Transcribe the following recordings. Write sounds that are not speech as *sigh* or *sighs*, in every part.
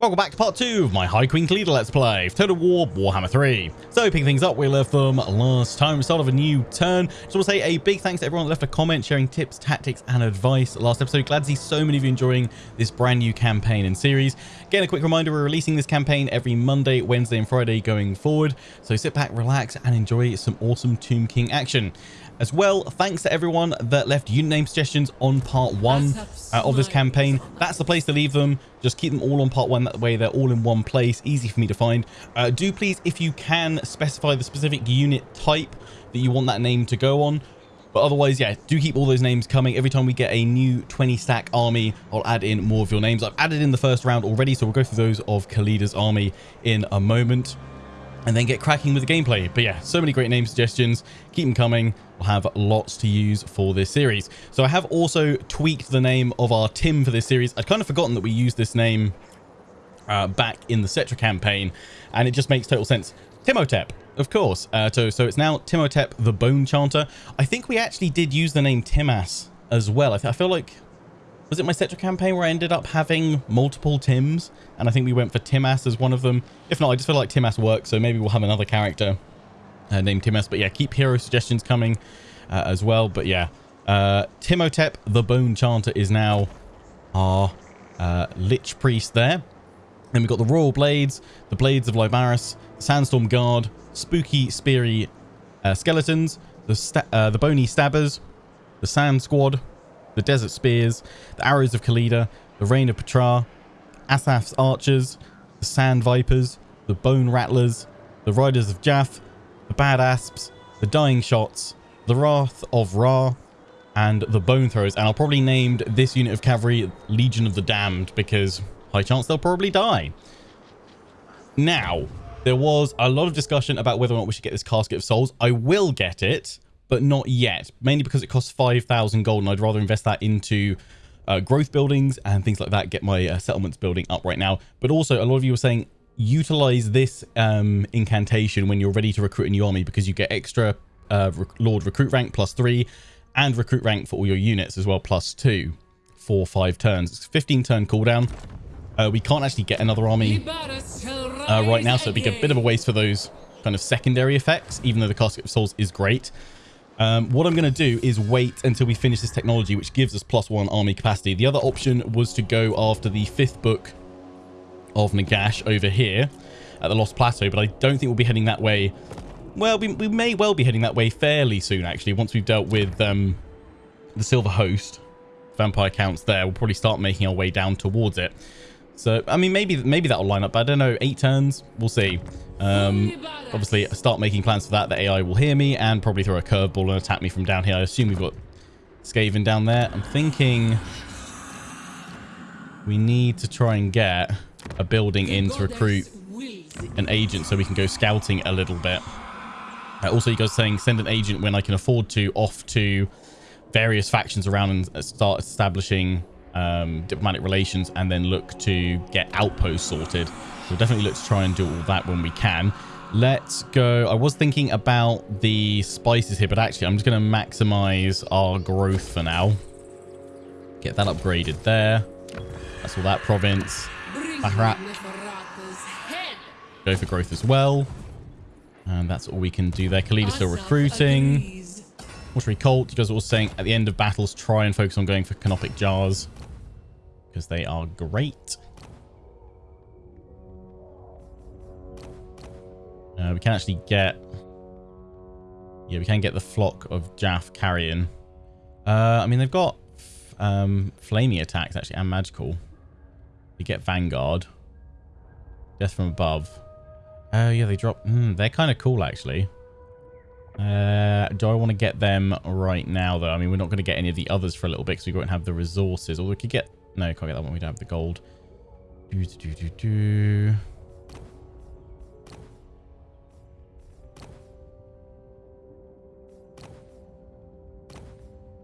Welcome back to part 2 of my High Queen Khalida Let's Play, Total War Warhammer 3. So picking things up, we left them last time, we start of a new turn. Just want to say a big thanks to everyone that left a comment sharing tips, tactics and advice last episode. Glad to see so many of you enjoying this brand new campaign and series. Again, a quick reminder, we're releasing this campaign every Monday, Wednesday and Friday going forward. So sit back, relax and enjoy some awesome Tomb King action. As well, thanks to everyone that left unit name suggestions on part one uh, of this campaign. That's the place to leave them. Just keep them all on part one. That way they're all in one place. Easy for me to find. Uh, do please, if you can, specify the specific unit type that you want that name to go on. But otherwise, yeah, do keep all those names coming. Every time we get a new 20 stack army, I'll add in more of your names. I've added in the first round already, so we'll go through those of Khalida's army in a moment and then get cracking with the gameplay. But yeah, so many great name suggestions. Keep them coming. We'll have lots to use for this series. So I have also tweaked the name of our Tim for this series. I'd kind of forgotten that we used this name uh, back in the Settra campaign, and it just makes total sense. Timotep, of course. Uh, so, so it's now Timotep the Bone Chanter. I think we actually did use the name Timas as well. I, I feel like was it my Settra campaign where I ended up having multiple Tims? And I think we went for Timas as one of them. If not, I just feel like Timas works, so maybe we'll have another character uh, named Timas. But yeah, keep hero suggestions coming uh, as well. But yeah, uh, Timotep the Bone Chanter is now our uh, Lich Priest there. Then we've got the Royal Blades, the Blades of Lybaris, Sandstorm Guard, Spooky Speary uh, Skeletons, the, uh, the Bony Stabbers, the Sand Squad, the Desert Spears, the Arrows of Khalida, the Rain of Petra, Asaph's Archers, the Sand Vipers, the Bone Rattlers, the Riders of Djaf, the Bad Asps, the Dying Shots, the Wrath of Ra, and the Bone Throwers. And I'll probably named this unit of cavalry Legion of the Damned because high chance they'll probably die. Now, there was a lot of discussion about whether or not we should get this Casket of Souls. I will get it but not yet, mainly because it costs 5,000 gold and I'd rather invest that into uh, growth buildings and things like that, get my uh, settlements building up right now. But also, a lot of you were saying utilize this um, incantation when you're ready to recruit a new army because you get extra uh, Lord recruit rank plus three and recruit rank for all your units as well plus two for five turns. It's 15 turn cooldown. Uh, we can't actually get another army uh, right now, so it'd be a bit of a waste for those kind of secondary effects, even though the Casket of Souls is great. Um, what I'm going to do is wait until we finish this technology, which gives us plus one army capacity. The other option was to go after the fifth book of Nagash over here at the Lost Plateau, but I don't think we'll be heading that way. Well, we, we may well be heading that way fairly soon, actually, once we've dealt with um, the Silver Host. Vampire counts there. We'll probably start making our way down towards it. So, I mean, maybe maybe that'll line up, but I don't know. Eight turns? We'll see. Um, obviously, start making plans for that. The AI will hear me and probably throw a curveball and attack me from down here. I assume we've got Skaven down there. I'm thinking we need to try and get a building in to recruit an agent so we can go scouting a little bit. Uh, also, you guys saying send an agent when I can afford to off to various factions around and start establishing um, diplomatic relations and then look to get outposts sorted. We'll definitely look to try and do all that when we can. Let's go. I was thinking about the spices here, but actually I'm just going to maximize our growth for now. Get that upgraded there. That's all that province. Bahrat. Go for growth as well. And that's all we can do there. Khalid still recruiting. Watery Colt, you guys are all saying at the end of battles, try and focus on going for Canopic Jars because they are great. Uh, we can actually get... Yeah, we can get the flock of Djaf carrion. Uh, I mean, they've got um, flaming attacks, actually, and magical. We get Vanguard. Death from above. Oh, yeah, they drop... Mm, they're kind of cool, actually. Uh, do I want to get them right now, though? I mean, we're not going to get any of the others for a little bit because we won't have the resources. Or we could get no, can't get that one. We don't have the gold. Do, do, do, do.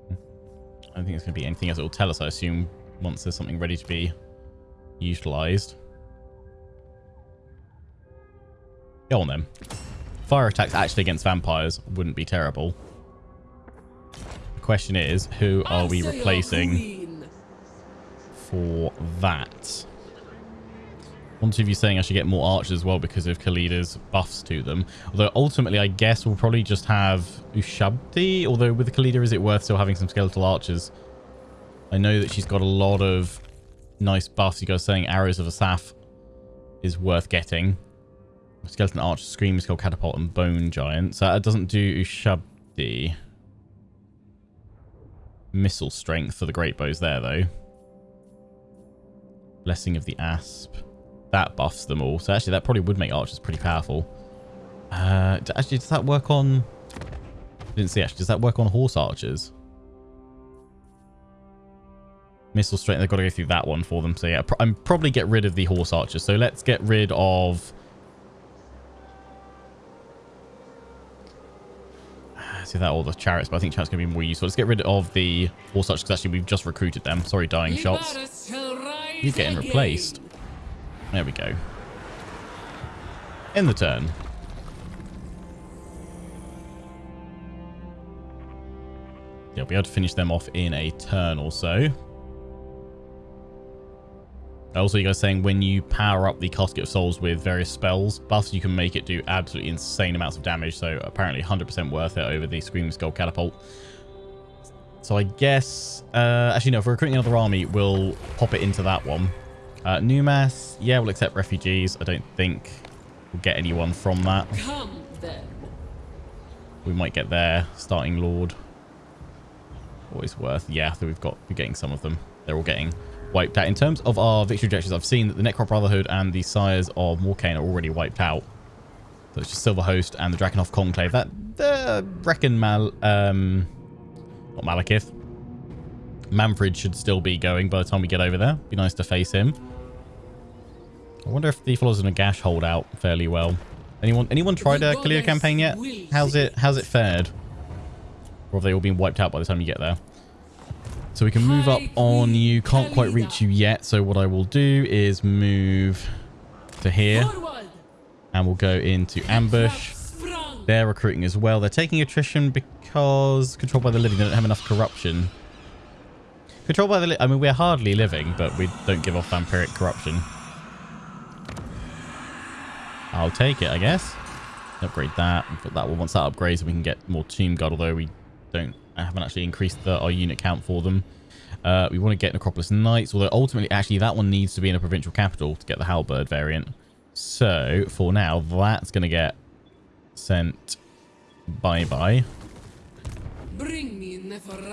Hmm. I don't think it's going to be anything else it will tell us, I assume, once there's something ready to be utilized. Go on then. Fire attacks actually against vampires wouldn't be terrible. The question is, who are we replacing? For that. One of you saying I should get more archers as well because of Khalida's buffs to them. Although ultimately, I guess we'll probably just have Ushabti. Although with Khalida, is it worth still having some skeletal archers? I know that she's got a lot of nice buffs. You guys saying Arrows of Asaph is worth getting. Skeleton Archer, Scream, Skull Catapult, and Bone Giant. So that doesn't do Ushabti. Missile Strength for the Great Bows there, though. Blessing of the Asp. That buffs them all. So actually, that probably would make archers pretty powerful. Uh, actually, does that work on... didn't see, actually. Does that work on horse archers? Missile strength, they've got to go through that one for them. So yeah, pr I'm probably get rid of the horse archers. So let's get rid of... *sighs* See that all the chariots, but I think chariots going to be more useful. Let's get rid of the horse archers because actually we've just recruited them. Sorry, dying shots. You're getting replaced. There we go. In the turn. Yeah, we'll be able to finish them off in a turn or so. Also, you guys saying when you power up the Casket of Souls with various spells buffs, you can make it do absolutely insane amounts of damage. So apparently 100% worth it over the Screaming Skull Catapult. So I guess... Uh, actually, no. If we're recruiting another army, we'll pop it into that one. Uh, Numas, yeah, we'll accept refugees. I don't think we'll get anyone from that. Come then. We might get their starting lord. Always worth. Yeah, so we've got we're getting some of them. They're all getting wiped out. In terms of our victory objectives, I've seen that the Necrarch Brotherhood and the Sires of Morkane are already wiped out. So it's just Silver Host and the Drakenhof Conclave. That, the uh, reckon Mal, um, not Malekith. Mannfred should still be going by the time we get over there. Be nice to face him. I wonder if the Followers of Nagash hold out fairly well. Anyone anyone tried a Khalida campaign yet? How's it how's it fared? Or have they all been wiped out by the time you get there? So we can move up on you. Can't quite reach you yet. So what I will do is move to here. And we'll go into ambush. They're recruiting as well. They're taking attrition because controlled by the living. They don't have enough corruption. Controlled by the I mean, we're hardly living, but we don't give off vampiric corruption. I'll take it, I guess. Upgrade that. That one. Once that upgrades, we can get more Tomb Guard, although we don't I haven't actually increased the, our unit count for them. Uh, we want to get Necropolis Knights, although ultimately, actually, that one needs to be in a provincial capital to get the Halberd variant. So, for now, that's going to get sent bye-bye.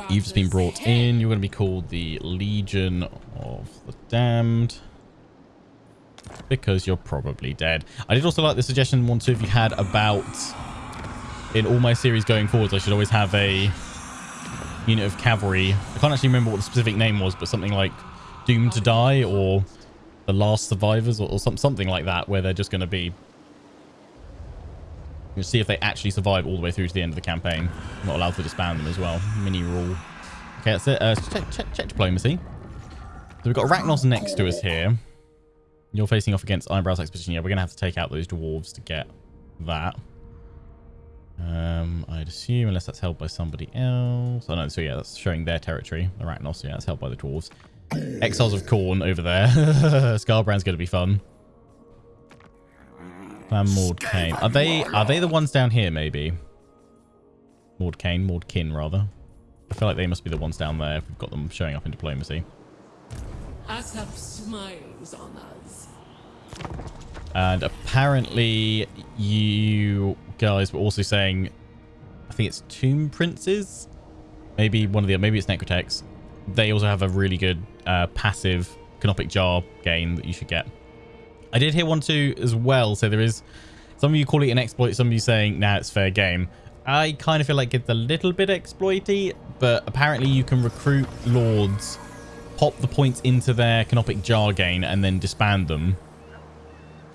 You've just been brought in. You're going to be called the Legion of the Damned. Because you're probably dead. I did also like the suggestion one, two, if you had about... In all my series going forwards, I should always have a unit of cavalry. I can't actually remember what the specific name was, but something like Doomed to Die or The Last Survivors or, or some, something like that, where they're just going to be... You'll see if they actually survive all the way through to the end of the campaign. I'm not allowed to disband them as well. Mini rule. Okay, that's it. Uh, check, check, check diplomacy. So we've got Arachnos next to us here. You're facing off against Eyebrows Expedition. Yeah, we're going to have to take out those dwarves to get that. Um, I'd assume, unless that's held by somebody else. Oh, no, so yeah, that's showing their territory. Arachnos, yeah, that's held by the dwarves. Exiles of Khorne over there. *laughs* Skarbrand's going to be fun. Clan Mordkane. Are they, are they the ones down here, maybe? Mordkane, Mordkin, rather. I feel like they must be the ones down there if we've got them showing up in diplomacy. Smiles on us. And apparently you guys were also saying, I think it's Tomb Princes. Maybe one of the, maybe it's Necrotects. They also have a really good uh, passive Canopic Jar gain that you should get. I did hear one too as well. So there is, some of you call it an exploit. Some of you saying, nah, it's fair game. I kind of feel like it's a little bit exploity, but apparently you can recruit lords, pop the points into their Canopic Jar gain, and then disband them.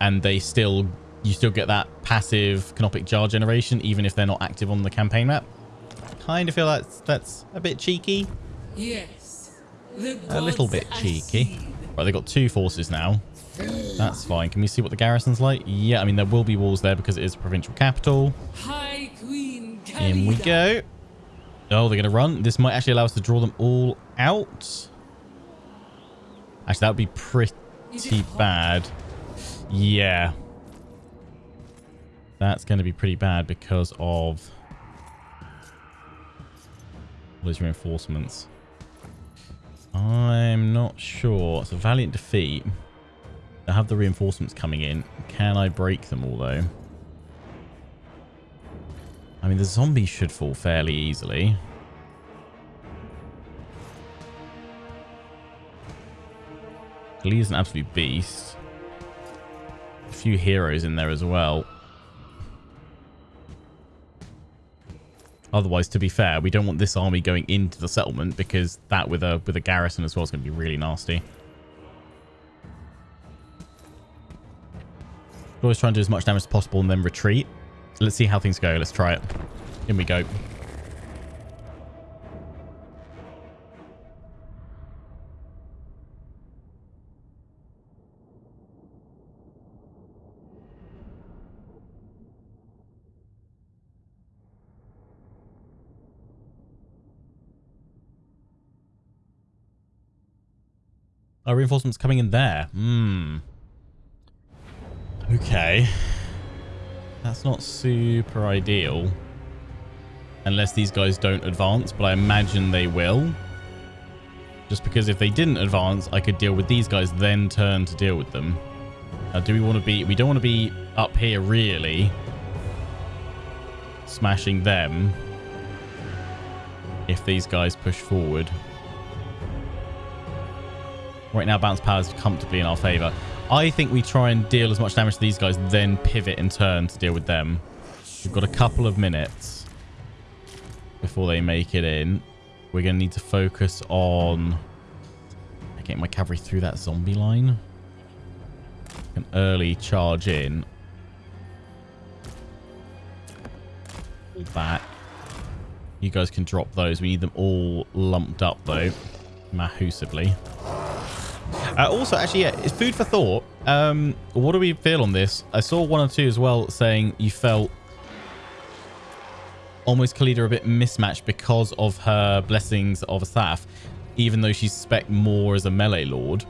And they still you still get that passive Canopic Jar generation, even if they're not active on the campaign map. Kind of feel like that's, that's a bit cheeky. Yes. A little bit cheeky. Right, they've got two forces now. That's fine. Can we see what the garrison's like? Yeah, I mean, there will be walls there because it is a provincial capital. High Queen In we go. Oh, they're going to run. This might actually allow us to draw them all out. Actually, that would be pretty bad. Yeah. That's going to be pretty bad because of all those reinforcements. I'm not sure. It's a valiant defeat. I have the reinforcements coming in. Can I break them all, though? I mean, the zombies should fall fairly easily. Lee is an absolute beast. A few heroes in there as well. Otherwise, to be fair, we don't want this army going into the settlement because that with a with a garrison as well is going to be really nasty. Always try and do as much damage as possible and then retreat. Let's see how things go. Let's try it. In we go. Oh, reinforcements coming in there. Hmm. Okay. That's not super ideal. Unless these guys don't advance, but I imagine they will. Just because if they didn't advance, I could deal with these guys, then turn to deal with them. Now, do we want to be... We don't want to be up here, really. Smashing them. If these guys push forward. Right now, bounce power is comfortably in our favor. I think we try and deal as much damage to these guys, then pivot and turn to deal with them. We've got a couple of minutes before they make it in. We're going to need to focus on getting my cavalry through that zombie line. An early charge in. That. You guys can drop those. We need them all lumped up, though, mahusively. Uh, also, actually, yeah, it's food for thought. Um, what do we feel on this? I saw one or two as well saying you felt almost Khalida a bit mismatched because of her blessings of Asaph. Even though she's spec more as a melee lord,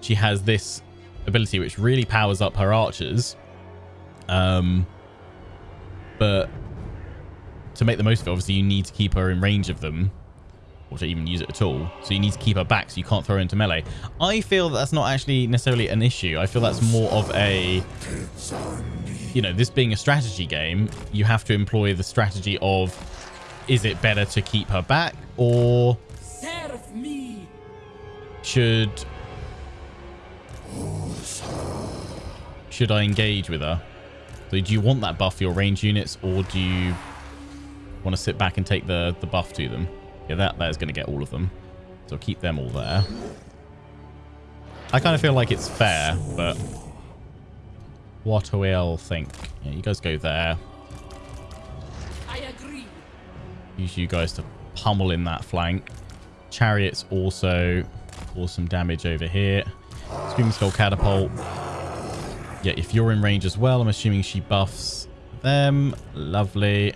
she has this ability which really powers up her archers. Um, but to make the most of it, obviously, you need to keep her in range of them or to even use it at all. So you need to keep her back so you can't throw her into melee. I feel that that's not actually necessarily an issue. I feel that's more of a... You know, this being a strategy game, you have to employ the strategy of is it better to keep her back or should should I engage with her? So do you want that buff for your range units or do you want to sit back and take the, the buff to them? Yeah, that, that is going to get all of them. So keep them all there. I kind of feel like it's fair, but what do we all think? Yeah, you guys go there. I agree. Use you guys to pummel in that flank. Chariots also cause some damage over here. Screaming Skull Catapult. Yeah, if you're in range as well, I'm assuming she buffs them. Lovely.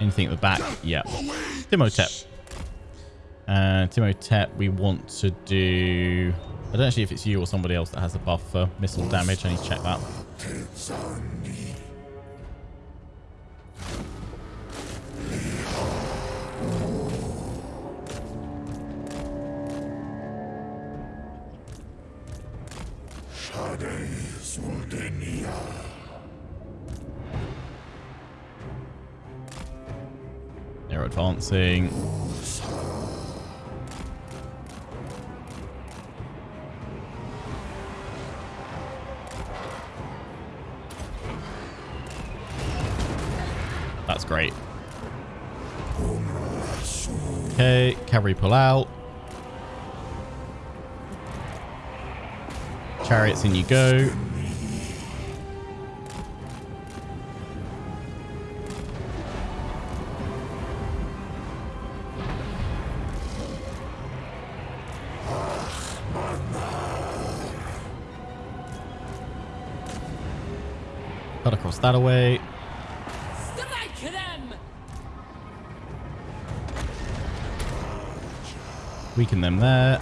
Anything at the back? Yeah. Timotep. Uh, Timotep, we want to do... I don't actually if it's you or somebody else that has the buff for missile damage. I need to check that. They're advancing. Cavalry pull out. Chariots in you go. Cut across that away. Weaken them there.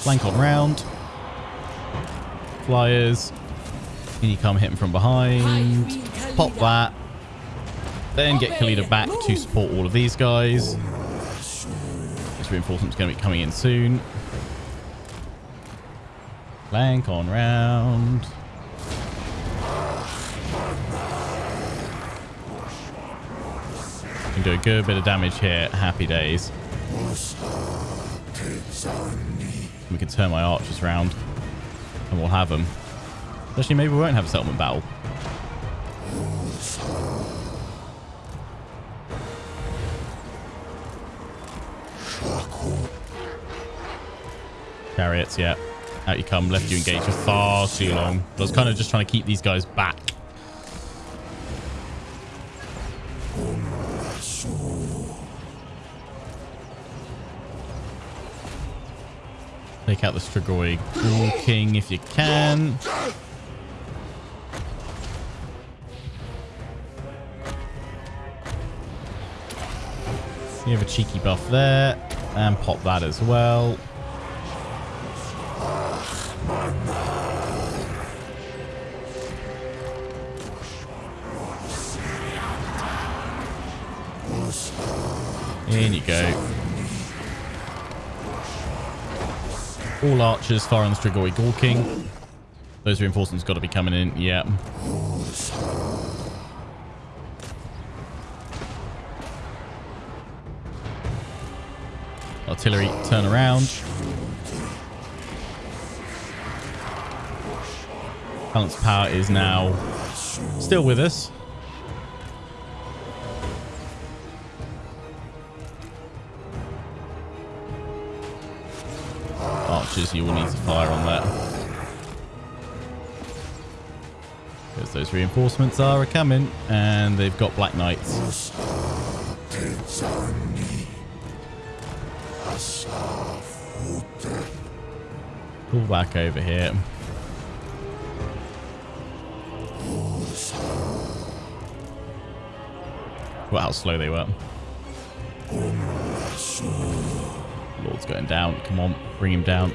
Flank on round. Flyers. Can you come hit him from behind? Pop that. Then get Khalida back to support all of these guys. This reinforcement's going to be coming in soon. Flank on round. Can do a good bit of damage here. Happy days. We can turn my archers round and we'll have them. Actually, maybe we won't have a settlement battle. Chariots, yeah. Out you come. Left you engage for far too long. I was kind of just trying to keep these guys back. Take out the Strigoi King if you can. You have a cheeky buff there. And pop that as well. In you go. All archers fire on the Strigoi Ghoul King. Those reinforcements got to be coming in. Yeah. Artillery, turn around. Balance power is now still with us. You will need to fire on that. Because those reinforcements are coming, and they've got Black Knights. Pull back over here. Well, how slow they were. Lord's going down. Come on, bring him down.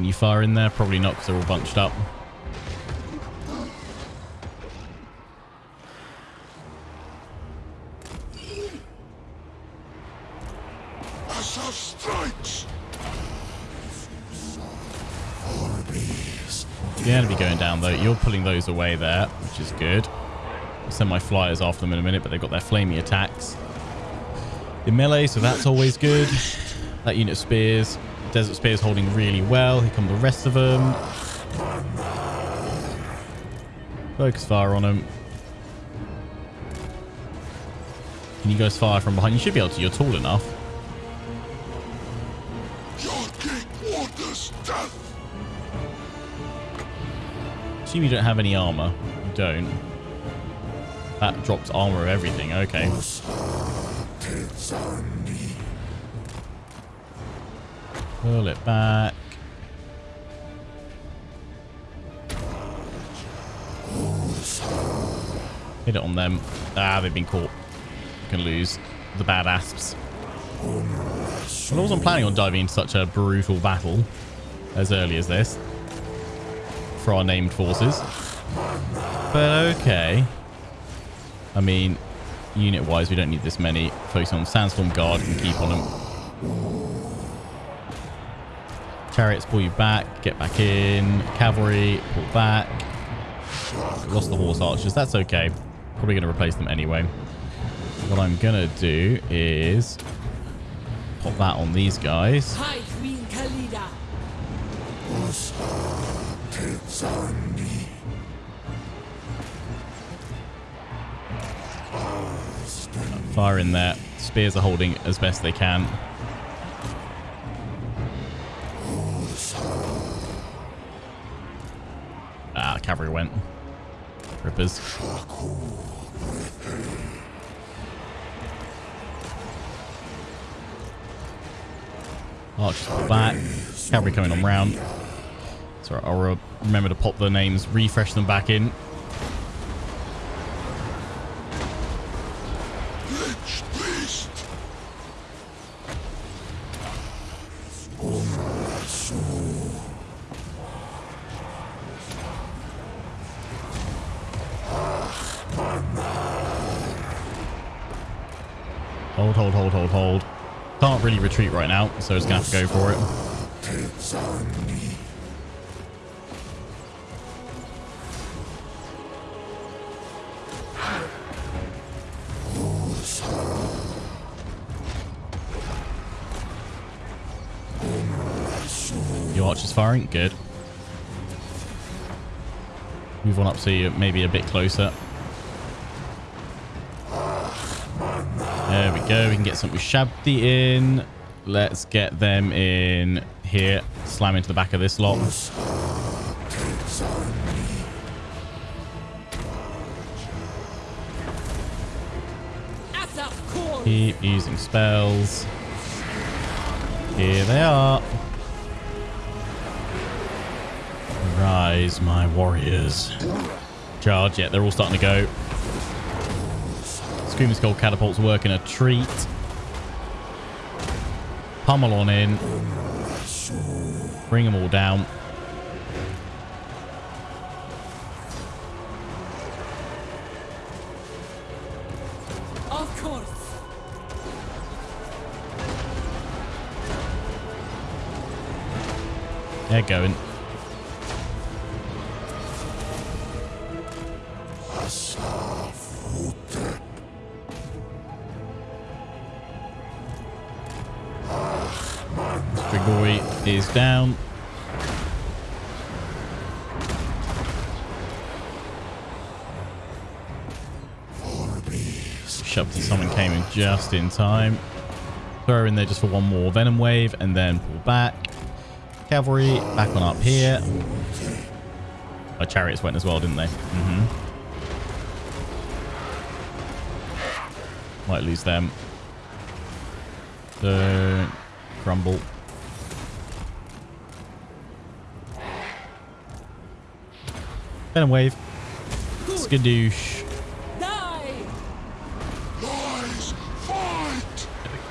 Can you fire in there? Probably not because they're all bunched up. To be going down though. You're pulling those away there, which is good. I'll send my flyers after them in a minute, but they've got their flamey attacks. The melee, so that's always good. That unit of spears. Desert Spear is holding really well. Here come the rest of them. Focus fire on them. Can you guys fire from behind? You should be able to. You're tall enough. Assume you don't have any armor. You don't. That drops armor of everything. Okay. Pull it back. Hit it on them. Ah, they've been caught. Can lose the bad asps. I wasn't planning on diving into such a brutal battle as early as this for our named forces. But okay. I mean, unit-wise, we don't need this many. Focus on Sandstorm Guard and keep on them. Chariots pull you back. Get back in. Cavalry, pull back. Lost the horse archers. That's okay. Probably going to replace them anyway. What I'm going to do is pop that on these guys. Fire in there. Spears are holding as best they can. Rippers. Archers pull back. Cavalry coming on round. So I'll remember to pop the names, refresh them back in. Hold, hold, hold, hold, hold. Can't really retreat right now, so it's going to have to go for it. Your archer's firing. Good. Move on up so you're maybe a bit closer. There we go. We can get some Ushabti in. Let's get them in here. Slam into the back of this lot. Keep using spells. Here they are. Rise, my warriors. Charge. Yeah, they're all starting to go. Screaming Skull catapults working a treat. Pummel on in. Bring them all down. Of course. They're going. Just in time. Throw in there just for one more venom wave and then pull back. Cavalry back on up here. Our chariots went as well, didn't they? Mm-hmm. Might lose them. Don't crumble. Venom wave. Skadoosh.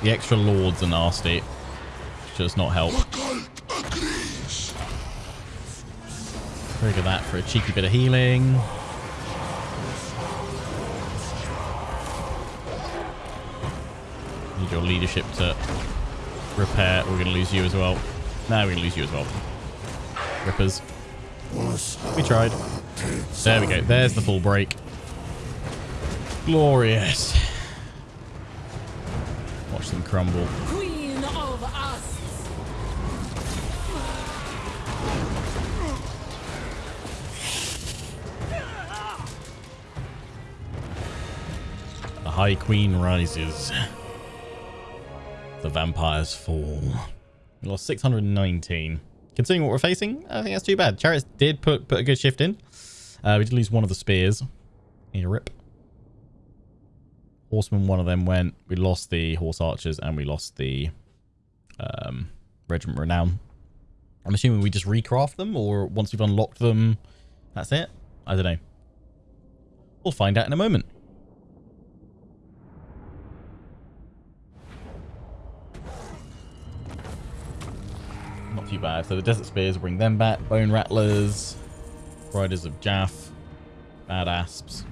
The extra lords are nasty. Does not help. Trigger that for a cheeky bit of healing. Need your leadership to repair. We're going to lose you as well. No, we're going to lose you as well. Rippers. We tried. There we go. There's the full break. Glorious. Watch them crumble. Queen of us! The High Queen rises. The vampires fall. We lost 619. Considering what we're facing, I think that's too bad. Chariots did put, put a good shift in. Uh, we did lose one of the spears. Need a rip. Horsemen, one of them went. We lost the horse archers and we lost the um, regiment renown. I'm assuming we just recraft them or once we've unlocked them, that's it? I don't know. We'll find out in a moment. Not too bad. So the Desert Spears bring them back. Bone Rattlers. Riders of Djaf. Bad Asps.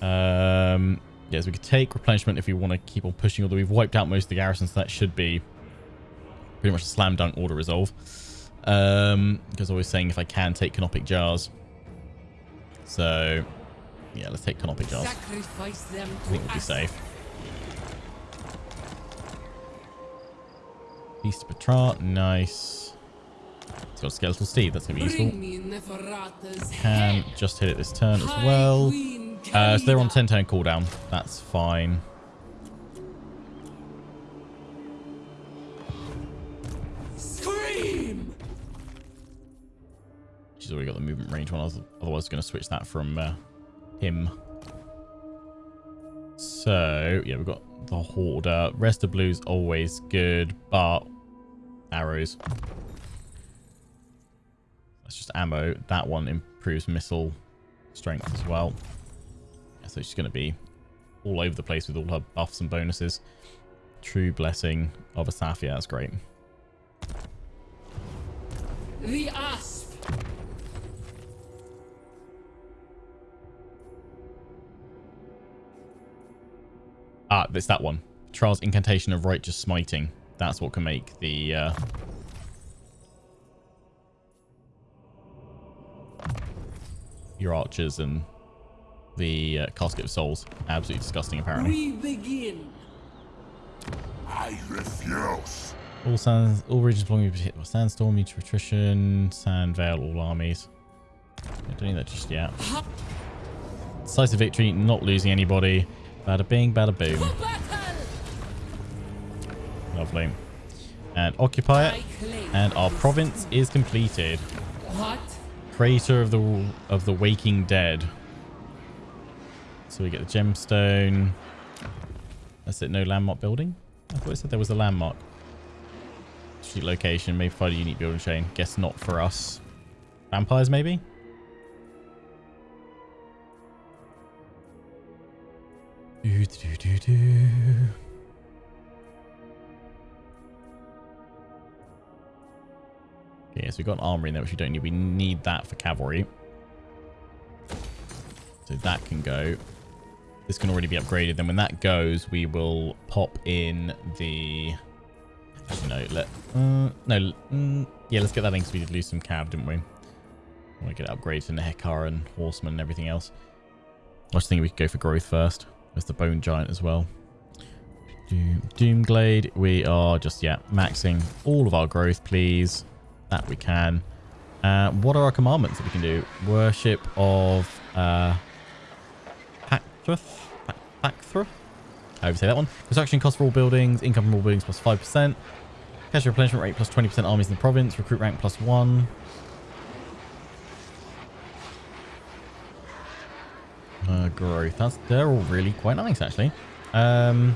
Um, yes, we could take replenishment if we want to keep on pushing, although we've wiped out most of the garrisons. So that should be pretty much a slam dunk order resolve. Um, because I was saying if I can take Canopic Jars. So, yeah, let's take Canopic Jars. Sacrifice them I think we'll be safe. Beast of Patrat, nice. It's got a Skeletal Steed, that's going to be useful. Bring me Neferata's Can just hit it this turn as well. Queen Uh, so they're on 10 turn cooldown. That's fine. Scream! She's already got the movement range one. I was otherwise going to switch that from uh, him. So, yeah, we've got the Hoarder. Rest of Blue's always good, but arrows. That's just ammo. That one improves missile strength as well. So she's going to be all over the place with all her buffs and bonuses. True Blessing of Asaph. Yeah, that's great. The asp! Ah, it's that one. Trials Incantation of Righteous Smiting. That's what can make the... Uh... Your archers and the uh, Casket of Souls. Absolutely disgusting, apparently. We begin. I refuse. All sands, all regions belonging to hit by sandstorm, mutual attrition, sand veil, all armies. I don't need that just yet. Decisive victory, not losing anybody. Bada bing, bada boom. Lovely. And occupy it. And our province is completed. What? Crater of the of the Waking Dead. So we get the gemstone. That's it. No landmark building. I thought it said there was a landmark. Street location. Maybe find a unique building chain. Guess not for us. Vampires, maybe. Do, do, do, do. Okay, so we've got an armory in there, which we don't need. We need that for cavalry. So that can go. This can already be upgraded. Then when that goes, we will pop in the... No, let... Uh, no, mm, yeah, let's get that in because we did lose some cab, didn't we? To get it upgraded in the Hekar and Horseman and everything else. I was thinking we could go for growth first. There's the Bone Giant as well. Doom, Doomglade. We are just, yeah, maxing all of our growth, please. That we can. Uh, what are our commandments that we can do? Worship of uh, Pacthrith? Pacthrith? I would say that one. Construction cost for all buildings. Income from all buildings plus 5%. Cash replenishment rate plus 20% armies in the province. Recruit rank plus 1. Uh, growth. That's, they're all really quite nice, actually. Um,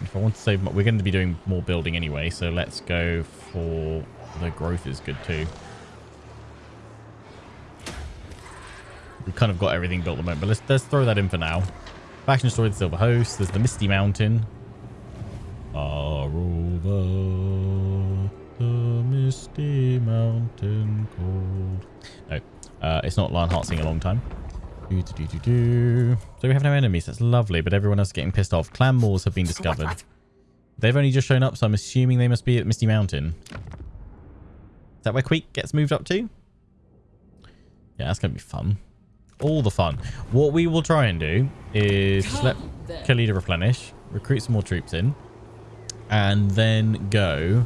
if I want to save... We're going to be doing more building anyway, so let's go for... The growth is good too. We've kind of got everything built at the moment, but let's, let's throw that in for now. Faction destroyed the Silver Host. There's the Misty Mountain. Far over the Misty Mountain cold. No, uh, it's not Lionheart singing a long time. Do, do, do, do, do. So we have no enemies. That's lovely, but everyone else is getting pissed off. Clan Mors have been discovered. They've only just shown up, so I'm assuming they must be at Misty Mountain. Is that where Queek gets moved up to? Yeah, that's going to be fun. All the fun. What we will try and do is just let. Khalida replenish, recruit some more troops in, and then go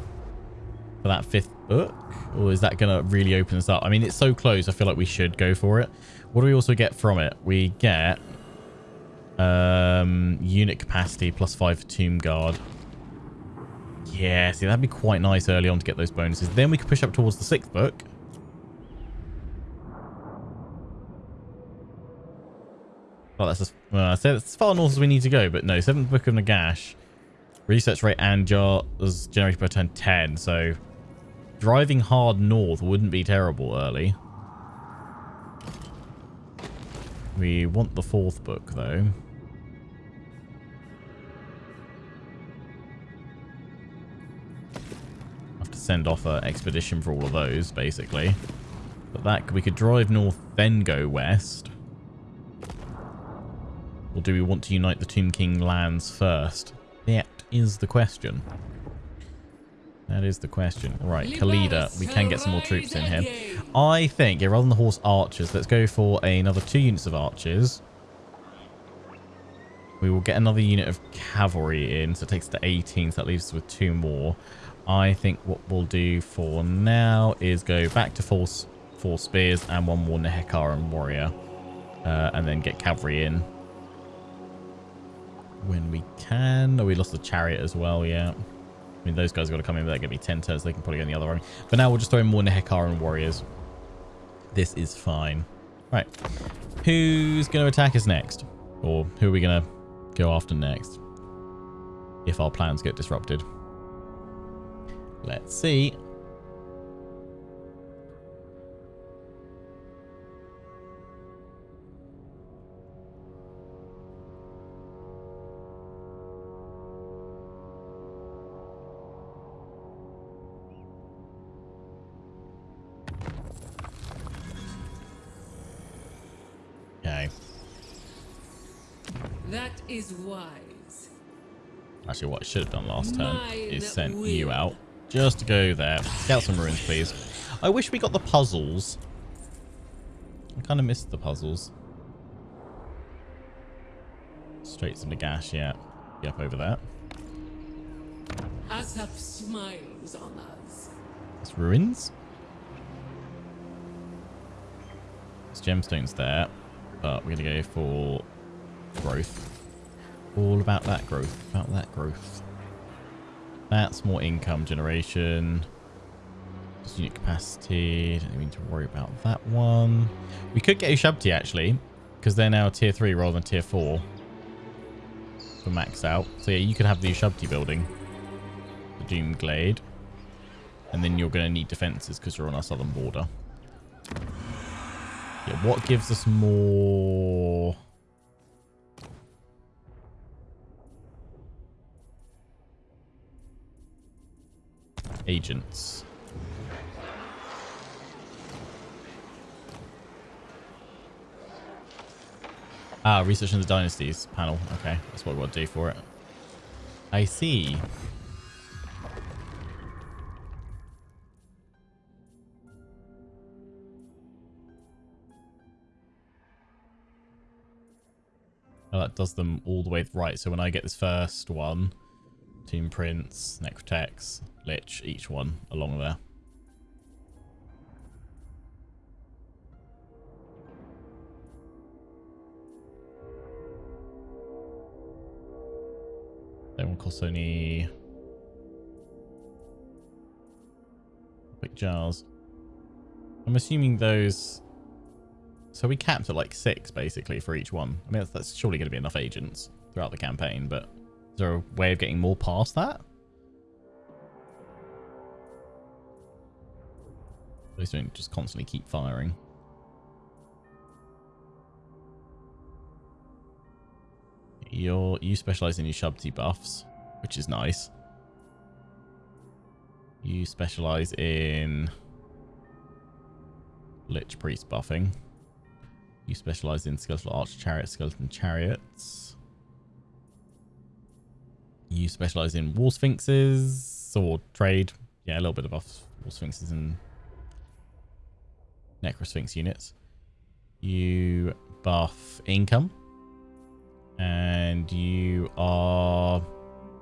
for that fifth book. Or is that going to really open us up? I mean, it's so close. I feel like we should go for it. What do we also get from it? We get um, unit capacity plus five for Tomb Guard. Yeah, see, that'd be quite nice early on to get those bonuses. Then we could push up towards the sixth book. Well, that's as, well, I said as far north as we need to go, but no, seventh book of Nagash. Research rate and jar is generated per turn 10, so driving hard north wouldn't be terrible early. We want the fourth book, though. have to send off an expedition for all of those, basically. But that we could drive north, then go west. Or do we want to unite the Tomb King lands first? That is the question. That is the question. Right, Khalida. We can get some more troops in here. I think, yeah, rather than the horse archers, let's go for another two units of archers. We will get another unit of cavalry in, so it takes to 18, so that leaves us with two more. I think what we'll do for now is go back to four, four spears and one more Nehekaran warrior. Uh, and then get cavalry in. When we can. Oh, we lost the chariot as well, yeah. I mean, those guys got to come in, but they're going to be 10 turns. They can probably go in the other army. But now, we'll just throw in more Nehekaran warriors. This is fine. Right. Who's going to attack us next? Or who are we going to go after next? If our plans get disrupted. Let's see. That is wise. Actually, what I should have done last turn Mine is sent you out just to go there. Scout some ruins, please. I wish we got the puzzles. I kind of missed the puzzles. Straight to Nagash, yeah. Be up over there. Asaph smiles on us. It's ruins. There's gemstones there, but we're gonna go for growth. All about that growth. About that growth. That's more income generation. Just unit capacity. Don't need to worry about that one. We could get Ushabti actually, because they're now tier three rather than tier four. For max out. So yeah, you could have the Ushabti building. The Doom Glade. And then you're going to need defenses because you're on our southern border. Yeah, what gives us more... Agents. Ah, research the dynasties panel. Okay, that's what we want to do for it. I see. Oh, that does them all the way right. So when I get this first one, Tomb Prince, Necrotects, Lich, each one along there. That one costs only... Quick jars. I'm assuming those... So we capped at like six, basically, for each one. I mean, that's, that's surely going to be enough agents throughout the campaign, but is there a way of getting more past that? At least don't just constantly keep firing. You're, you specialize in your Shubti buffs, which is nice. You specialize in Lich Priest buffing. You specialize in Skeletal Archer Chariot, Skeleton Chariots. You specialize in War Sphinxes or trade. Yeah, a little bit of buffs. War Sphinxes and Necrosphinx units. You buff income. And you are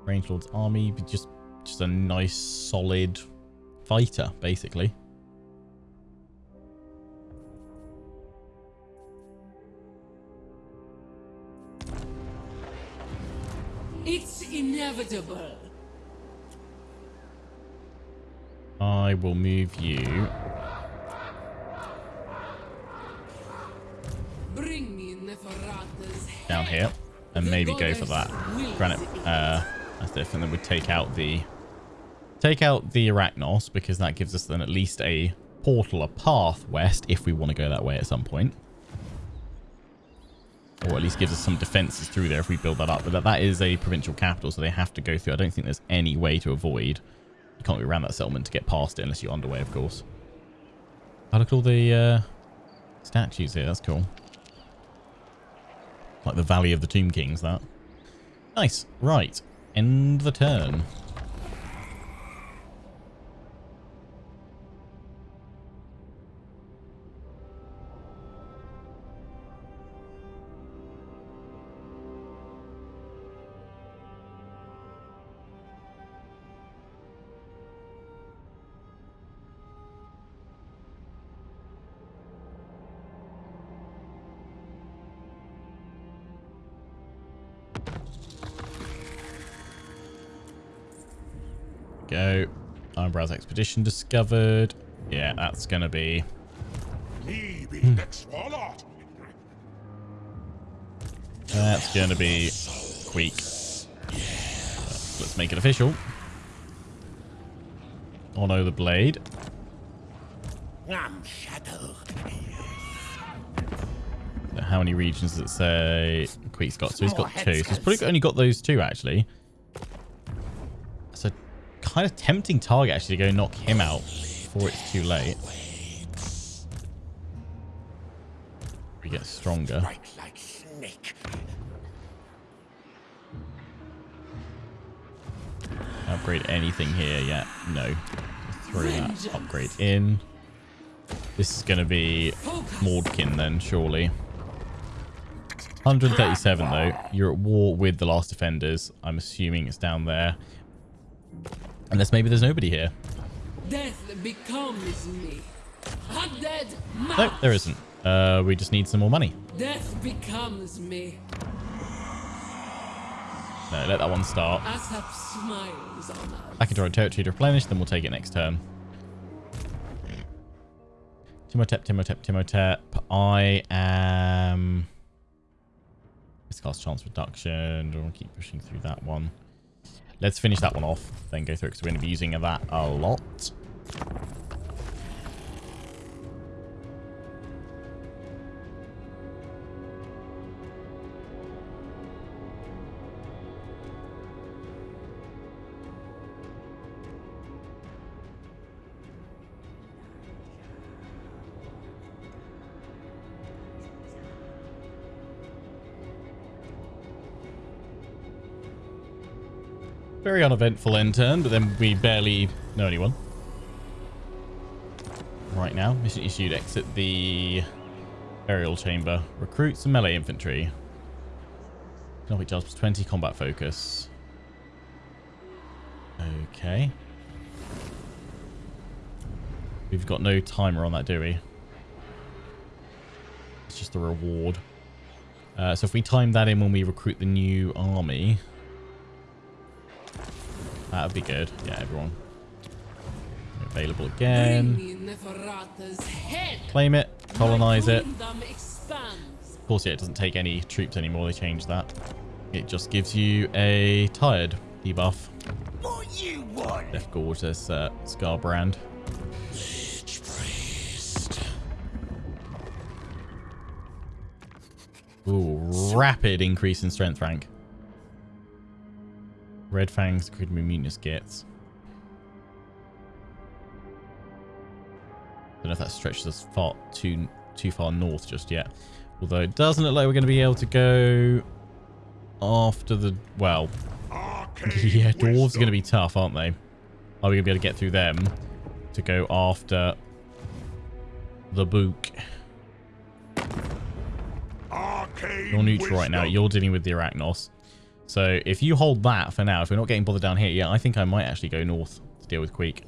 Range Lord's army. but Just, just a nice, solid fighter, basically. It's inevitable. I will move you. Bring me down here and maybe go for that granite uh that's and then we take out the take out the arachnos because that gives us then at least a portal a path west if we want to go that way at some point or at least gives us some defenses through there if we build that up but that, that is a provincial capital so they have to go through i don't think there's any way to avoid you can't go around that settlement to get past it unless you're underway of course i look at all the uh statues here that's cool like the Valley of the Tomb Kings, that. Nice. Right. End the turn. Expedition discovered. Yeah, that's going to be... Exwallert. That's going to be. So let's make it official. Oh no, the blade. How many regions does it say Queek's got? So he's got two. So he's probably only got those two, actually kind of tempting target, actually, to go knock him out before it's too late. We get stronger. Right like snake. Upgrade anything here yet? No. Throw that upgrade in. This is going to be Mordkin then, surely. 137 though. You're at war with the last defenders. I'm assuming it's down there. Unless maybe there's nobody here. Death becomes me. Undead No, there isn't. Uh, we just need some more money. Death becomes me. No, let that one start. Asaph smiles on us. Back into our territory to replenish, then we'll take it next turn. Timotep, Timotep, Timotep. I am... Let's chance reduction. Don't want to keep pushing through that one. Let's finish that one off, then go through because we're going to be using that a lot. Very uneventful end turn, but then we barely know anyone. Right now, mission issued. Exit the burial chamber. Recruit some melee infantry. Economic charge plus 20 combat focus. Okay. We've got no timer on that, do we? It's just a reward. Uh, so if we time that in when we recruit the new army, that would be good. Yeah, everyone. Available again. Bring me Neferata's head. Claim it. Colonize it. Of course, yeah, it doesn't take any troops anymore. They changed that. It just gives you a tired debuff. What you want? Death Gorge, there's uh, Skarbrand. Ooh, rapid increase in strength rank. Red Fangs could be mutinous gets. I Don't know if that stretches us far too too far north just yet. Although it doesn't look like we're going to be able to go after the well. *laughs* Yeah, dwarves are going to be tough, aren't they? Are we going to be able to get through them to go after the book? You're neutral right now. You're dealing with the Arachnos. So if you hold that for now, if we're not getting bothered down here, yeah, I think I might actually go north to deal with Queek.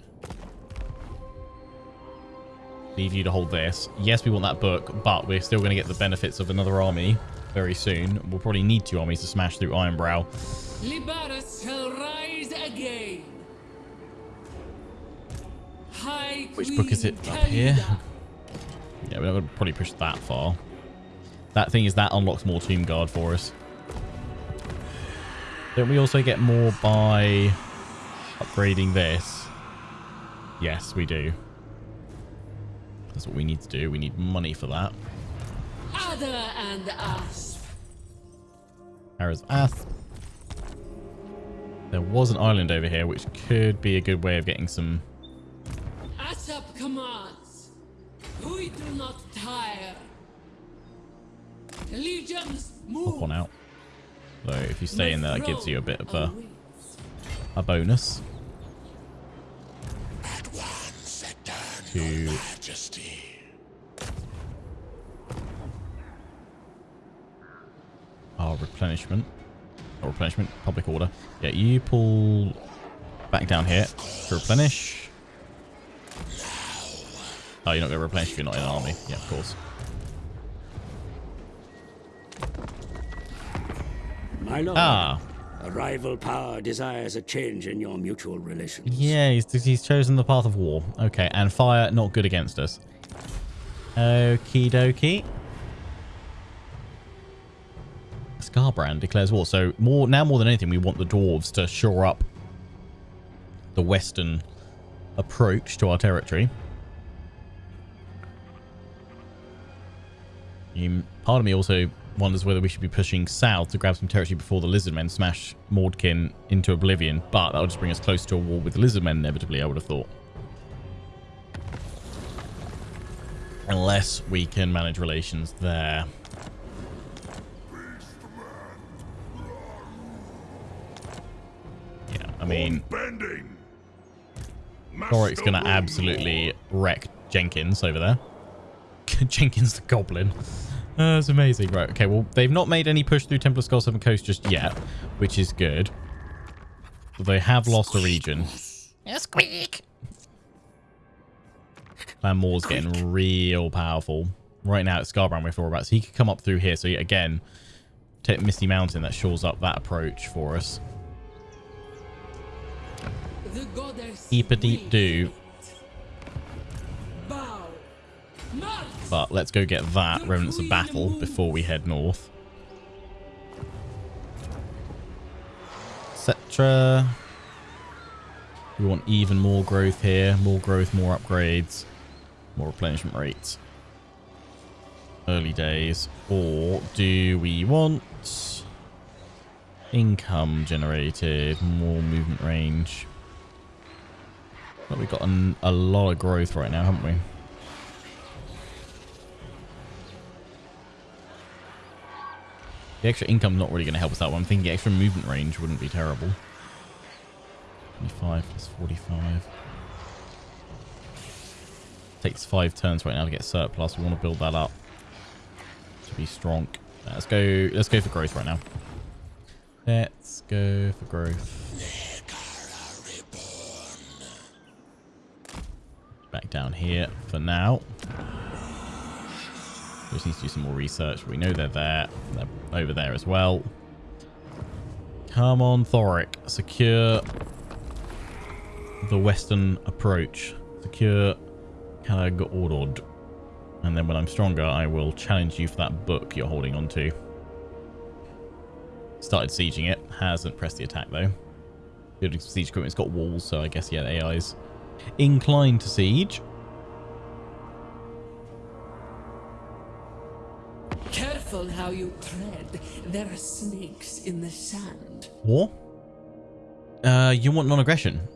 Leave you to hold this. Yes, we want that book, but we're still going to get the benefits of another army very soon. We'll probably need two armies to smash through Ironbrow. Lybaras shall rise again. High Which book is it? Queen Up here? Yeah, we're not going to probably push that far. That thing is that unlocks more Tomb Guard for us. Don't we also get more by upgrading this? Yes, we do. That's what we need to do. We need money for that. Ada and Asp. Arrows Ath. There was an island over here, which could be a good way of getting some... Asaph commands. We do not tire. Legions move. Hop on out. So if you stay in there, that gives you a bit of a, a bonus At to majesty. our replenishment. Or replenishment, public order. Yeah, you pull back down here to replenish. Oh, you're not going to replenish if you're not in an army. Yeah, of course. My lord, Ah, a rival power desires a change in your mutual relations. yeah, he's, he's chosen the path of war. Okay, and fire not good against us. Okie dokie. Skarbrand declares war. So more now more than anything, we want the dwarves to shore up the western approach to our territory. You, part of me also wonders whether we should be pushing south to grab some territory before the Lizardmen smash Mordkin into oblivion, but that'll just bring us close to a war with the Lizardmen inevitably, I would have thought. Unless we can manage relations there. Yeah, I mean. Thorek's going to absolutely wreck Jenkins over there. *laughs* Jenkins the Goblin. Uh, that's amazing. Right, okay, well, they've not made any push through Temple of Skull Seven Coast just yet, which is good. But they have lost a region. Squeak. Clan Mors getting real powerful. Right now, it's Skarbrand we're for about, so he could come up through here. So, again, take Misty Mountain that shores up that approach for us. The goddess. Keep a deep do, but let's go get that Remnants of Battle before we head north. Etc. We want even more growth here. More growth, more upgrades, more replenishment rates. Early days. Or do we want income generated, more movement range? But we've got an, a lot of growth right now, haven't we? The extra income not really going to help us out. But I'm thinking extra movement range wouldn't be terrible. 25 plus 45. Takes five turns right now to get surplus. We want to build that up to be strong. Let's go. Let's go for growth right now. Let's go for growth. Back down here for now. Just need to do some more research. We know they're there. They're over there as well. Come on, Thorek. Secure the western approach. Secure Karag Orrud. And then when I'm stronger, I will challenge you for that book you're holding on to. Started sieging it. Hasn't pressed the attack, though. Building some siege equipment. It's got walls, so I guess, yeah, AI's inclined to siege. Careful how you tread. There are snakes in the sand. War? Uh, you want non-aggression?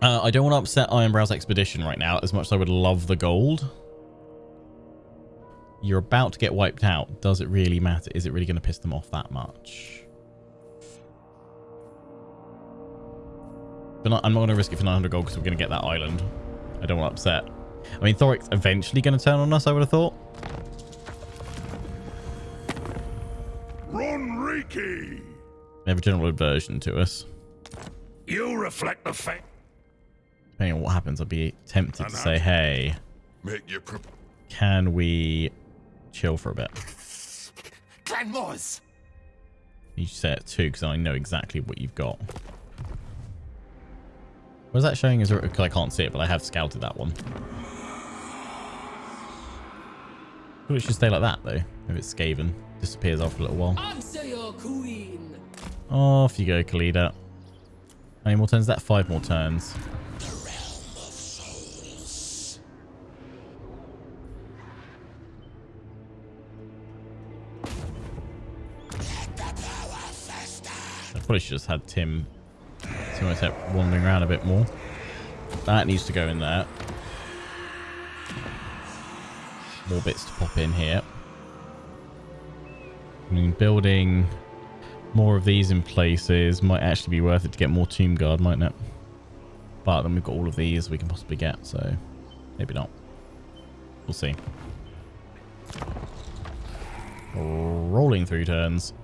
Uh, I don't want to upset Ironbrow's expedition right now, as much as I would love the gold. You're about to get wiped out. Does it really matter? Is it really going to piss them off that much? But I'm not going to risk it for 900 gold because we're going to get that island. I don't want to upset. I mean, Thorek's eventually going to turn on us, I would have thought. Ronriki. They have a general aversion to us. You reflect the fact. Depending on what happens, I'd be tempted to say, hey, Make your can we chill for a bit? Clan Mors. You should say it too, because I know exactly what you've got. What is that showing? Is because I can't see it, but I have scouted that one. Well, it should stay like that though. If it's Skaven, disappears after a little while. Answer your queen. Oh, off you go, Khalida. How many more turns? Is That five more turns. I probably should have just had Tim Timotep wandering around a bit more. That needs to go in there. More bits to pop in here. I mean, building more of these in places might actually be worth it to get more Tomb Guard, mightn't it? But then we've got all of these we can possibly get, so maybe not. We'll see. Rolling through turns.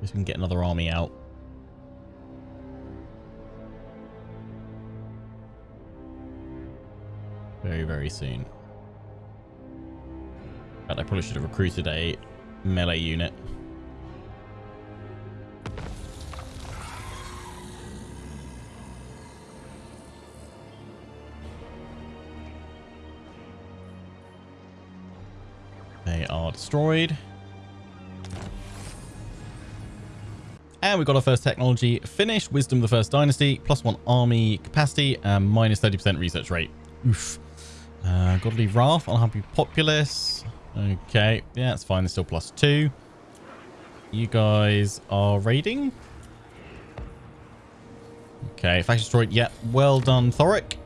Guess we can get another army out. Very, very soon. But I probably should have recruited a melee unit. They are destroyed. And we've got our first technology finished. Wisdom the First Dynasty. Plus one army capacity. And minus 30% research rate. Oof. Uh, Godly Wrath. Unhappy Populace. Okay. Yeah, that's fine. There's still plus two. You guys are raiding. Okay. Faction destroyed. Yeah. Well done, Thorek.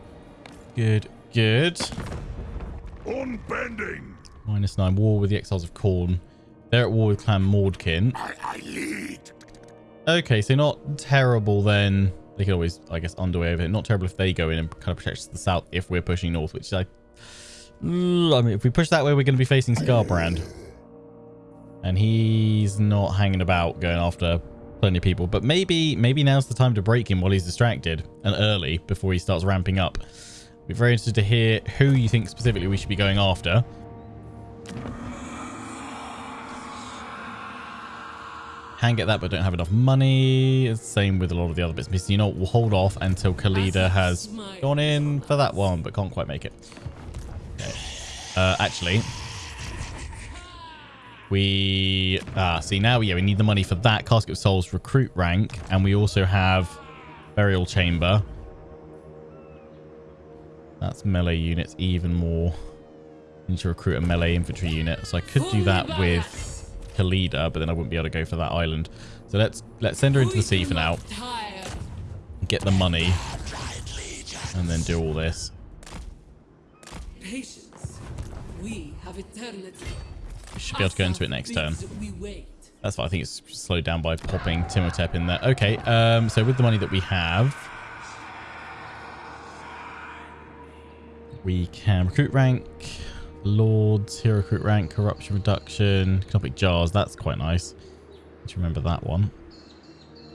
Good. Good. Unbending. Minus nine. War with the Exiles of Khorne. They're at war with Clan Mordkin. I, I lead. Okay, so not terrible then. They could always, I guess, underway of it. Not terrible if they go in and kind of protect us to the south if we're pushing north, which I... I mean, if we push that way, we're going to be facing Skarbrand. And he's not hanging about going after plenty of people. But maybe maybe now's the time to break him while he's distracted and early before he starts ramping up. Be very interested to hear who you think specifically we should be going after. Can get that, but don't have enough money. Same with a lot of the other bits. Missing, you know, we'll hold off until Khalida has gone in for that one, but can't quite make it. Uh, actually, we ah see now. Yeah, we need the money for that casket of souls recruit rank, and we also have burial chamber. That's melee units even more. Need to recruit a melee infantry unit, so I could do that with Khalida, but then I wouldn't be able to go for that island. So let's let's send her into the sea for now. Get the money, and then do all this. Patience. We have eternity. We should be able to go into it next turn. That's why I think it's slowed down by popping Timotep in there. Okay, um, so with the money that we have, we can recruit rank, lords, hero recruit rank, corruption reduction, canopic jars. That's quite nice. Let's remember that one.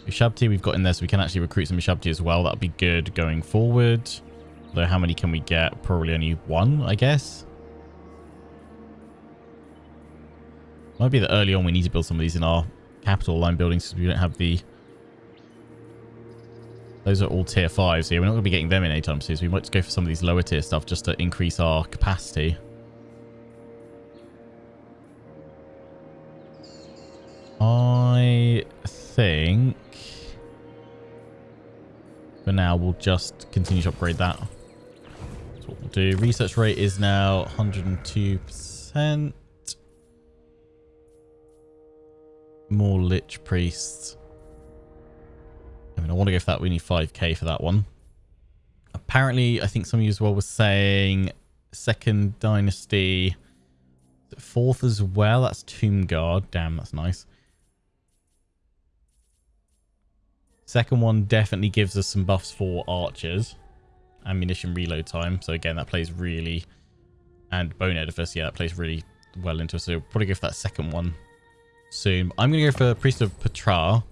Ushabti we've got in there, so we can actually recruit some Ushabti as well. That'll be good going forward. Though how many can we get? Probably only one, I guess. Might be that early on we need to build some of these in our capital line buildings because we don't have the... Those are all tier 5, so yeah, we're not going to be getting them in anytime soon. So we might just go for some of these lower tier stuff just to increase our capacity. I think... For now, we'll just continue to upgrade that. That's what we'll do. Research rate is now 102%. More Lich Priests. I mean, I want to go for that. We need 5k for that one. Apparently, I think some of you as well were saying second dynasty. Fourth as well. That's Tomb Guard. Damn, that's nice. Second one definitely gives us some buffs for archers. Ammunition reload time. So again, that plays really... And Bone Edifice, yeah, that plays really well into it. So probably go for that second one soon. I'm going to go for Priest of Ptra.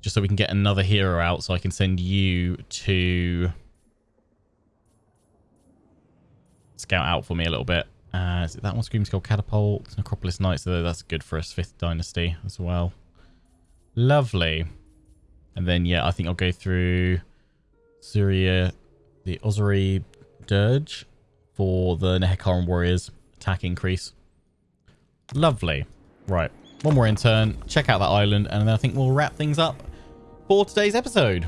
Just so we can get another hero out. So I can send you to... Scout out for me a little bit. Uh, is it that one? Scream Skull Catapult. Necropolis Knights. So that's good for us. 5th Dynasty as well. Lovely. And then, yeah, I think I'll go through Syria, the Osiri Dirge for the Nehekharan Warriors attack increase. Lovely. Right. One more in turn. Check out that island. And then I think we'll wrap things up for today's episode.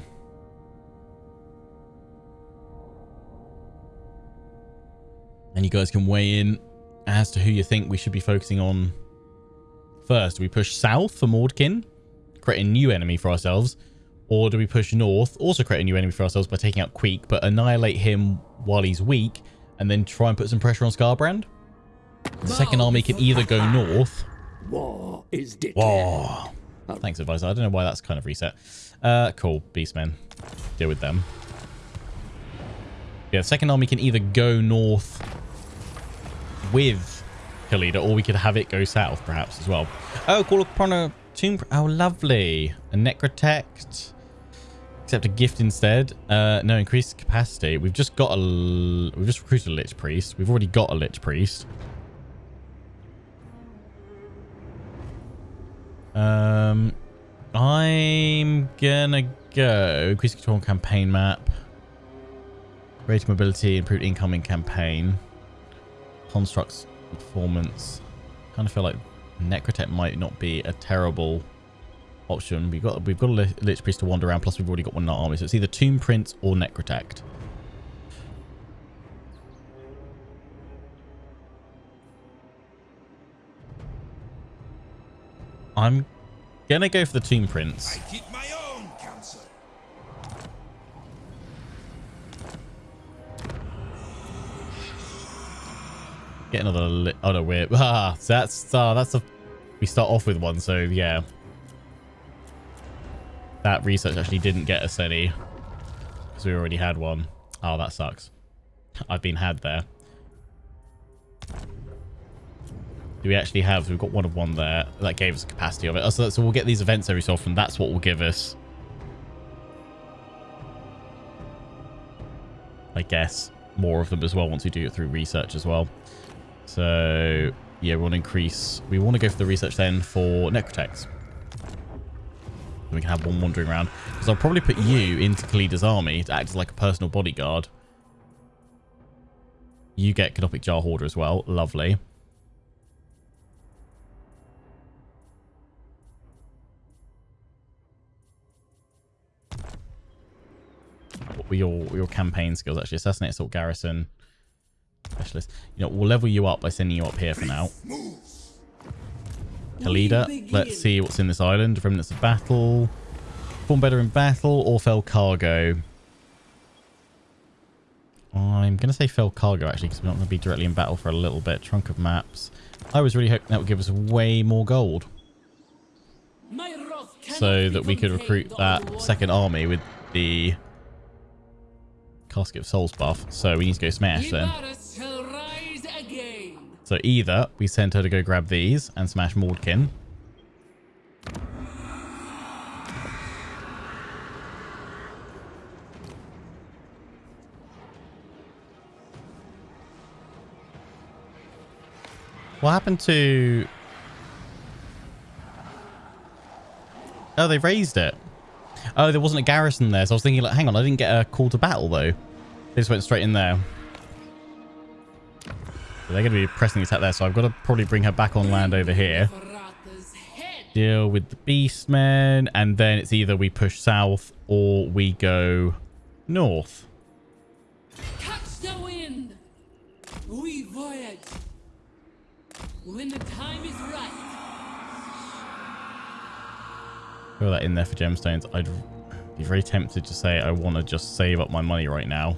And you guys can weigh in as to who you think we should be focusing on first. Do we push south for Mordkin? Create a new enemy for ourselves? Or do we push north, also create a new enemy for ourselves by taking out Queek, but annihilate him while he's weak, and then try and put some pressure on Skarbrand? The second army can either go north. War is declared. War. Thanks, advisor. I don't know why that's kind of reset. Uh, cool. Beastmen. Deal with them. Yeah, the second army can either go north with Khalida, or we could have it go south, perhaps, as well. Oh, call upon a tomb. Oh, lovely. A necrotect. Accept a gift instead. Uh, no, increased capacity. We've just got a... We've just recruited a Lich Priest. We've already got a Lich Priest. Um, I'm gonna go... Increase control campaign map. Greater mobility, improved incoming campaign. Constructs performance. Kind of feel like Necrotect might not be a terrible option. We've got we've got a Lich Priest to wander around, plus we've already got one in our army. So it's either Tomb Prince or Necrotect. I'm gonna go for the Tomb Prince. I keep my own counsel. Get another. Li oh no, we're *laughs* ah. So that's uh, that's a. We start off with one, so yeah. That research actually didn't get us any because we already had one. Oh, that sucks. I've been had there. Do we actually have? We've got one of one there. That gave us the capacity of it. Oh, so, so we'll get these events every so often. That's what will give us. I guess more of them as well once we do it through research as well. So yeah, we want to increase. We want to go for the research then for Necrotects. We can have one wandering around. Because I'll probably put you into Khalida's army to act as like a personal bodyguard. You get Canopic Jar Hoarder as well. Lovely. Your, your campaign skills actually? Assassinate Assault Garrison. Specialist. You know, we'll level you up by sending you up here for now. Khalida, let's see what's in this island. Remnants of Battle. Perform better in battle or fell cargo. I'm going to say fell cargo actually because we're not going to be directly in battle for a little bit. Trunk of maps. I was really hoping that would give us way more gold. So that we could recruit that second army with the Casket of Souls buff. So we need to go smash then. So either we send her to go grab these and smash Mordkin. What happened to... Oh, they raised it. Oh, there wasn't a garrison there. So I was thinking, like, hang on, I didn't get a call to battle, though. They just went straight in there. So they're going to be pressing the attack there. So I've got to probably bring her back on land over here. Deal with the beastmen. And then it's either we push south or we go north. Catch the wind. We voyage. When the time is right. Throw that in there for gemstones. I'd be very tempted to say I want to just save up my money right now.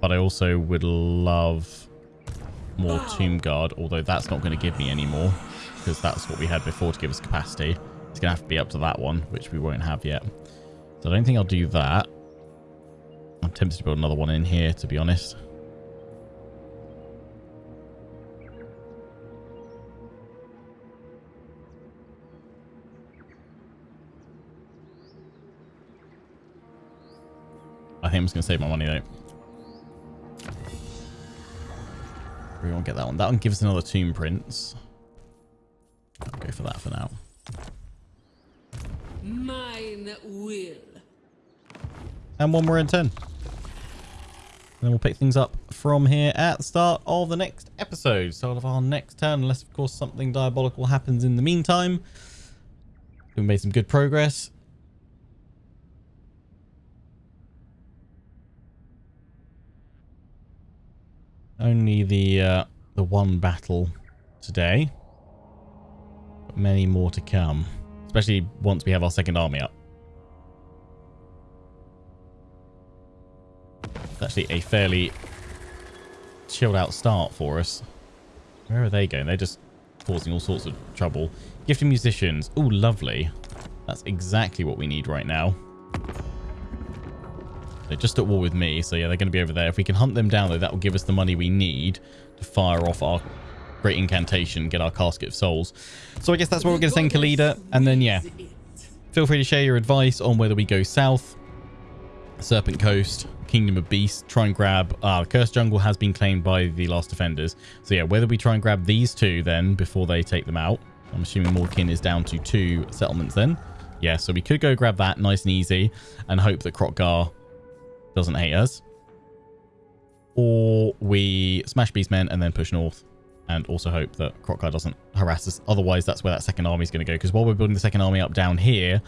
But I also would love more Tomb Guard, although that's not going to give me any more because that's what we had before to give us capacity. It's going to have to be up to that one, which we won't have yet. So I don't think I'll do that. I'm tempted to build another one in here, to be honest. I think I'm just going to save my money, though. We won't get that one. That one gives us another Tomb Prince. I'll go for that for now. Mine will. And one more in 10. then we'll pick things up from here at the start of the next episode. Start of our next turn, unless, of course, something diabolical happens in the meantime. We've made some good progress. Only the uh, the one battle today. But many more to come. Especially once we have our second army up. It's actually a fairly chilled out start for us. Where are they going? They're just causing all sorts of trouble. Gifted musicians. Oh, lovely. That's exactly what we need right now. They're just at war with me, so yeah, they're going to be over there. If we can hunt them down, though, that will give us the money we need to fire off our great incantation, get our Casket of Souls. So I guess that's where we're going to send Khalida. And then, yeah, feel free to share your advice on whether we go south, Serpent Coast, Kingdom of Beasts, try and grab... Ah, uh, Cursed Jungle has been claimed by the Last Defenders. So yeah, whether we try and grab these two then before they take them out. I'm assuming Mordkin is down to two settlements then. Yeah, so we could go grab that nice and easy and hope that Kroq-Gar doesn't hate us. Or we smash Beastmen and then push north and also hope that Kroq-Gar doesn't harass us. Otherwise, that's where that second army is going to go. Because while we're building the second army up down here,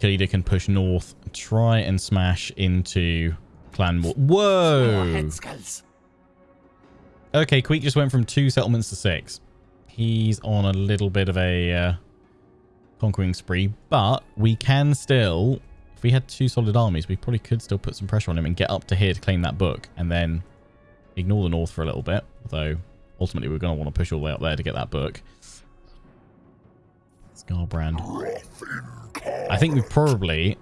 Khalida can push north, try and smash into Clan War. Whoa! Okay, Queek just went from two settlements to six. He's on a little bit of a uh, conquering spree, but we can still if we had two solid armies, we probably could still put some pressure on him and get up to here to claim that book and then ignore the north for a little bit. Although ultimately we're going to want to push all the way up there to get that book. Skarbrand. I think we probably,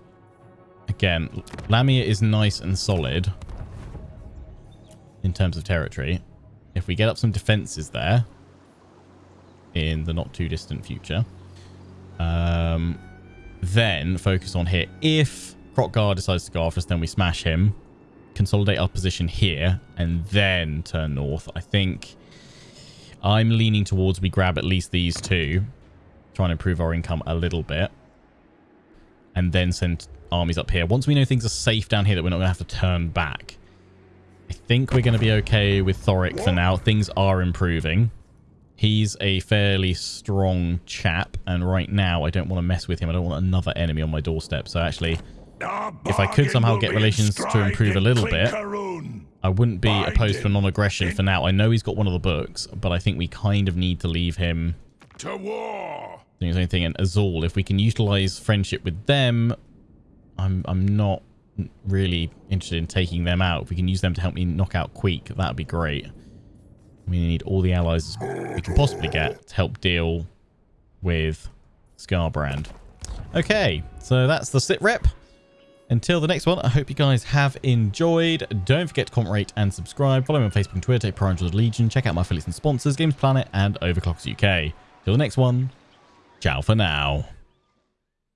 again, Lamia is nice and solid in terms of territory. If we get up some defenses there in the not too distant future, um, then focus on here. If Kroq-Gar decides to go after us, then we smash him, consolidate our position here, and then turn north. I think I'm leaning towards we grab at least these two, try and improve our income a little bit, and then send armies up here. Once we know things are safe down here that we're not going to have to turn back, I think we're going to be okay with Thorek for now. Things are improving. He's a fairly strong chap, and right now I don't want to mess with him. I don't want another enemy on my doorstep. So actually, if I could somehow get relations to improve a little bit, I wouldn't be opposed to non-aggression for now. I know he's got one of the books, but I think we kind of need to leave him To war! doing his thing. And Azul, if we can utilize friendship with them, I'm I'm not really interested in taking them out. If we can use them to help me knock out Queek, that'd be great. We need all the allies we can possibly get to help deal with Skarbrand. Okay, so that's the sit rep. Until the next one, I hope you guys have enjoyed. Don't forget to comment, rate, and subscribe. Follow me on Facebook and Twitter, take Prime Legion. Check out my affiliates and sponsors, Games Planet and Overclocks UK. Till the next one, ciao for now.